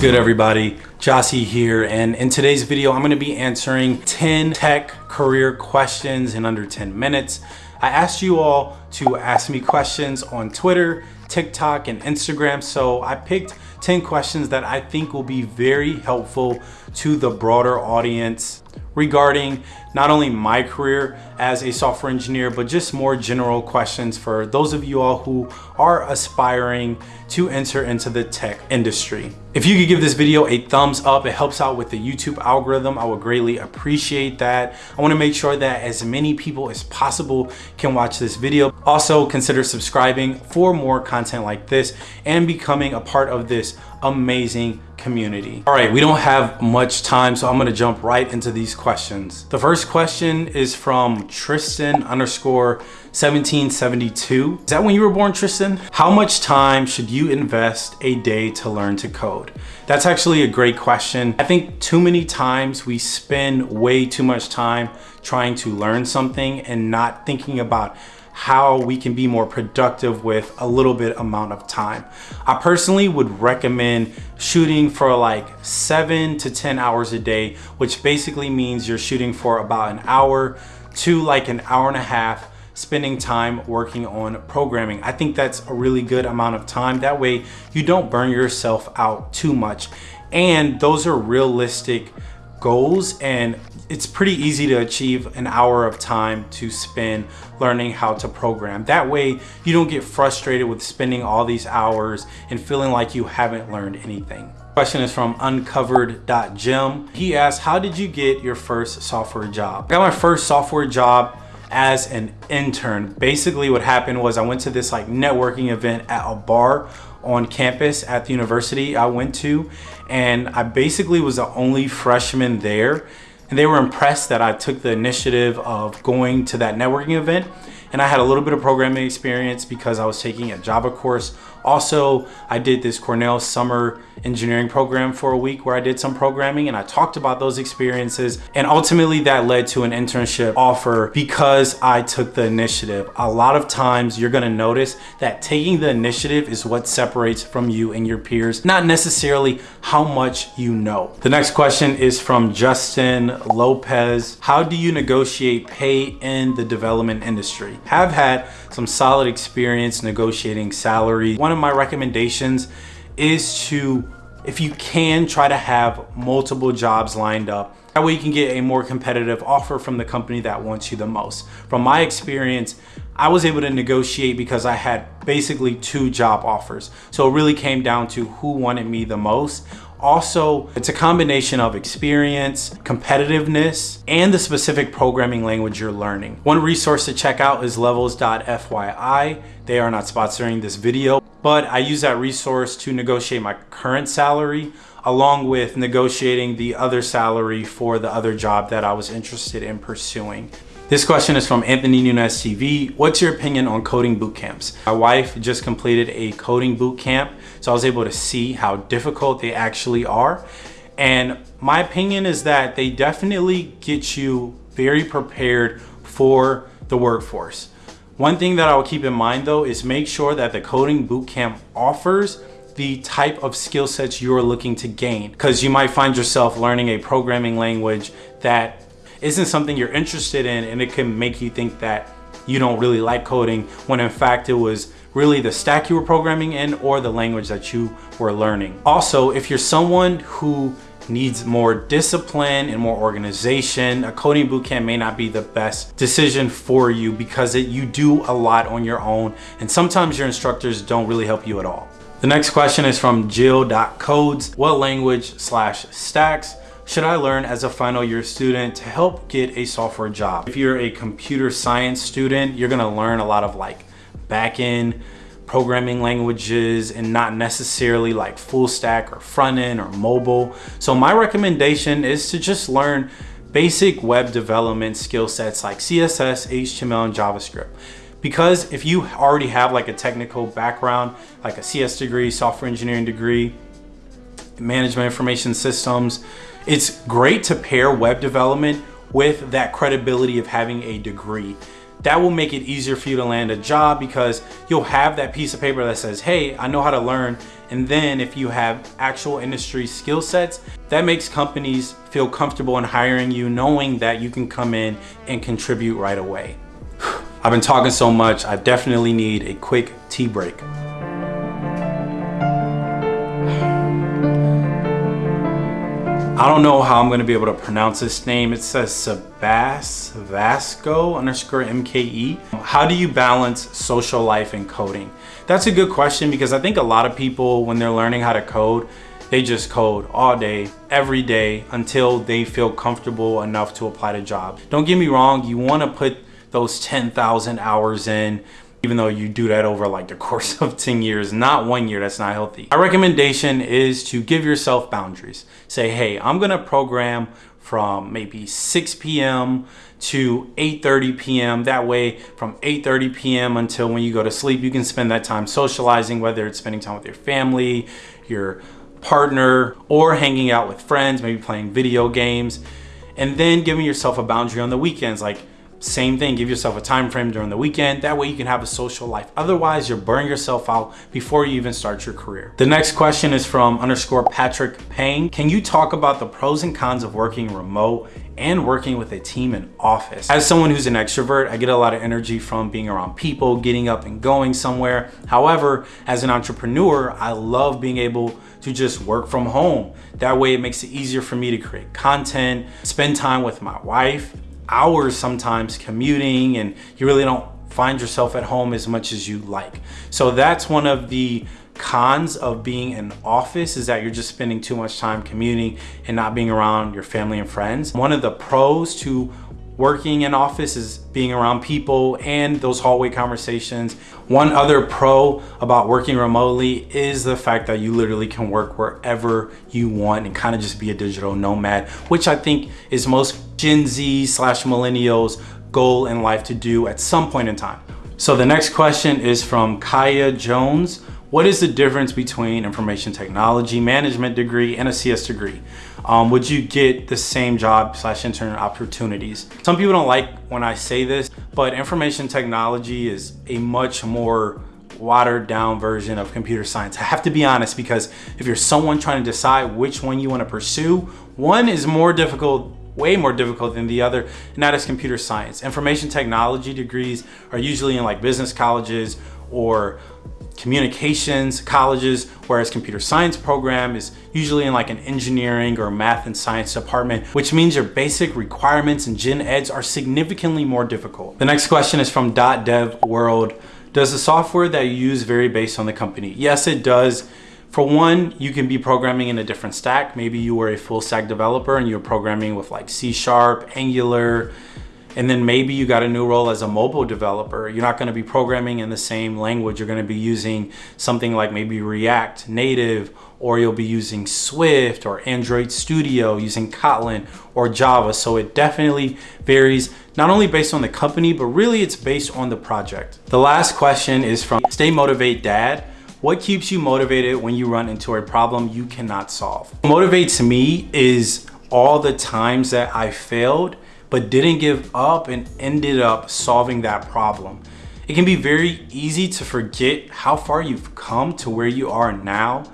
Good everybody? Jossie here and in today's video I'm going to be answering 10 tech career questions in under 10 minutes. I asked you all to ask me questions on Twitter, TikTok, and Instagram so I picked 10 questions that I think will be very helpful to the broader audience regarding not only my career as a software engineer, but just more general questions for those of you all who are aspiring to enter into the tech industry. If you could give this video a thumbs up, it helps out with the YouTube algorithm. I would greatly appreciate that. I wanna make sure that as many people as possible can watch this video. Also consider subscribing for more content like this and becoming a part of this amazing community. All right, we don't have much time, so I'm gonna jump right into these questions. The first question is from Tristan underscore 1772. Is that when you were born, Tristan? How much time should you invest a day to learn to code? That's actually a great question. I think too many times we spend way too much time trying to learn something and not thinking about how we can be more productive with a little bit amount of time. I personally would recommend shooting for like seven to 10 hours a day, which basically means you're shooting for about an hour to like an hour and a half spending time working on programming. I think that's a really good amount of time. That way you don't burn yourself out too much. And those are realistic goals and it's pretty easy to achieve an hour of time to spend learning how to program. That way you don't get frustrated with spending all these hours and feeling like you haven't learned anything. Question is from uncovered.gem. He asked, how did you get your first software job? I got my first software job as an intern. Basically what happened was I went to this like networking event at a bar on campus at the university I went to and I basically was the only freshman there and they were impressed that I took the initiative of going to that networking event and I had a little bit of programming experience because I was taking a Java course also, I did this Cornell summer engineering program for a week where I did some programming and I talked about those experiences. And ultimately that led to an internship offer because I took the initiative. A lot of times you're gonna notice that taking the initiative is what separates from you and your peers, not necessarily how much you know. The next question is from Justin Lopez. How do you negotiate pay in the development industry? Have had some solid experience negotiating salary. One of my recommendations is to, if you can, try to have multiple jobs lined up. That way you can get a more competitive offer from the company that wants you the most. From my experience, I was able to negotiate because I had basically two job offers. So it really came down to who wanted me the most. Also, it's a combination of experience, competitiveness, and the specific programming language you're learning. One resource to check out is levels.fyi. They are not sponsoring this video, but I use that resource to negotiate my current salary along with negotiating the other salary for the other job that I was interested in pursuing. This question is from Anthony Nunez TV. What's your opinion on coding boot camps? My wife just completed a coding boot camp, so I was able to see how difficult they actually are. And my opinion is that they definitely get you very prepared for the workforce. One thing that I will keep in mind though is make sure that the coding bootcamp offers the type of skill sets you're looking to gain because you might find yourself learning a programming language that isn't something you're interested in and it can make you think that you don't really like coding when in fact it was really the stack you were programming in or the language that you were learning. Also, if you're someone who needs more discipline and more organization, a coding bootcamp may not be the best decision for you because it, you do a lot on your own and sometimes your instructors don't really help you at all. The next question is from Jill.codes. What language slash stacks should I learn as a final year student to help get a software job? If you're a computer science student, you're gonna learn a lot of like backend programming languages and not necessarily like full stack or front end or mobile. So my recommendation is to just learn basic web development skill sets like CSS, HTML, and JavaScript. Because if you already have like a technical background, like a CS degree, software engineering degree, management information systems, it's great to pair web development with that credibility of having a degree. That will make it easier for you to land a job because you'll have that piece of paper that says, hey, I know how to learn. And then if you have actual industry skill sets, that makes companies feel comfortable in hiring you, knowing that you can come in and contribute right away. I've been talking so much, I definitely need a quick tea break. I don't know how I'm going to be able to pronounce this name. It says Sebas Vasco underscore MKE. How do you balance social life and coding? That's a good question because I think a lot of people, when they're learning how to code, they just code all day, every day until they feel comfortable enough to apply to job. Don't get me wrong, you want to put those 10,000 hours in even though you do that over like the course of 10 years, not one year, that's not healthy. My recommendation is to give yourself boundaries. Say, hey, I'm gonna program from maybe 6 p.m. to 8.30 p.m. That way from 8.30 p.m. until when you go to sleep, you can spend that time socializing, whether it's spending time with your family, your partner, or hanging out with friends, maybe playing video games. And then giving yourself a boundary on the weekends, like same thing, give yourself a time frame during the weekend. That way you can have a social life. Otherwise, you're burning yourself out before you even start your career. The next question is from underscore Patrick Payne. Can you talk about the pros and cons of working remote and working with a team in office. As someone who's an extrovert, I get a lot of energy from being around people, getting up and going somewhere. However, as an entrepreneur, I love being able to just work from home. That way it makes it easier for me to create content, spend time with my wife, hours sometimes commuting and you really don't find yourself at home as much as you like. So that's one of the cons of being in office is that you're just spending too much time commuting and not being around your family and friends. One of the pros to working in office is being around people and those hallway conversations. One other pro about working remotely is the fact that you literally can work wherever you want and kind of just be a digital nomad, which I think is most Gen Z slash millennials goal in life to do at some point in time. So the next question is from Kaya Jones. What is the difference between information technology management degree and a CS degree? Um, would you get the same job slash intern opportunities? Some people don't like when I say this, but information technology is a much more watered down version of computer science. I have to be honest because if you're someone trying to decide which one you want to pursue, one is more difficult way more difficult than the other, and that is computer science. Information technology degrees are usually in like business colleges or communications colleges, whereas computer science program is usually in like an engineering or math and science department, which means your basic requirements and gen eds are significantly more difficult. The next question is from .dev world. Does the software that you use vary based on the company? Yes, it does. For one, you can be programming in a different stack. Maybe you were a full stack developer and you're programming with like C Sharp, Angular, and then maybe you got a new role as a mobile developer. You're not gonna be programming in the same language. You're gonna be using something like maybe React Native, or you'll be using Swift or Android Studio, using Kotlin or Java. So it definitely varies, not only based on the company, but really it's based on the project. The last question is from Stay Motivate Dad. What keeps you motivated when you run into a problem you cannot solve? What motivates me is all the times that I failed but didn't give up and ended up solving that problem. It can be very easy to forget how far you've come to where you are now,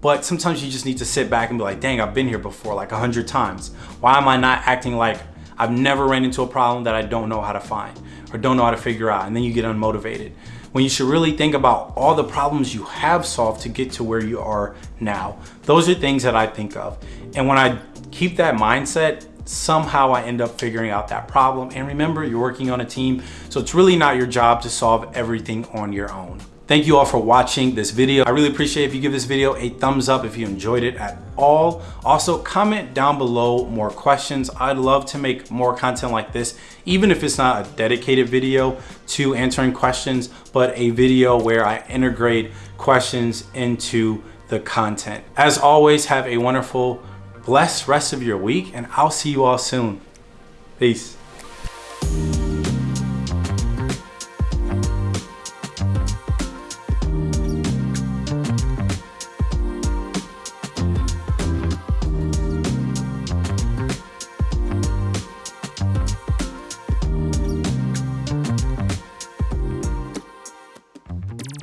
but sometimes you just need to sit back and be like, dang, I've been here before like a hundred times. Why am I not acting like I've never ran into a problem that I don't know how to find or don't know how to figure out? And then you get unmotivated. When you should really think about all the problems you have solved to get to where you are now. Those are things that I think of. And when I keep that mindset, somehow I end up figuring out that problem. And remember, you're working on a team, so it's really not your job to solve everything on your own. Thank you all for watching this video. I really appreciate if you give this video a thumbs up if you enjoyed it at all. Also, comment down below more questions. I'd love to make more content like this, even if it's not a dedicated video to answering questions, but a video where I integrate questions into the content. As always, have a wonderful blessed rest of your week and I'll see you all soon. Peace.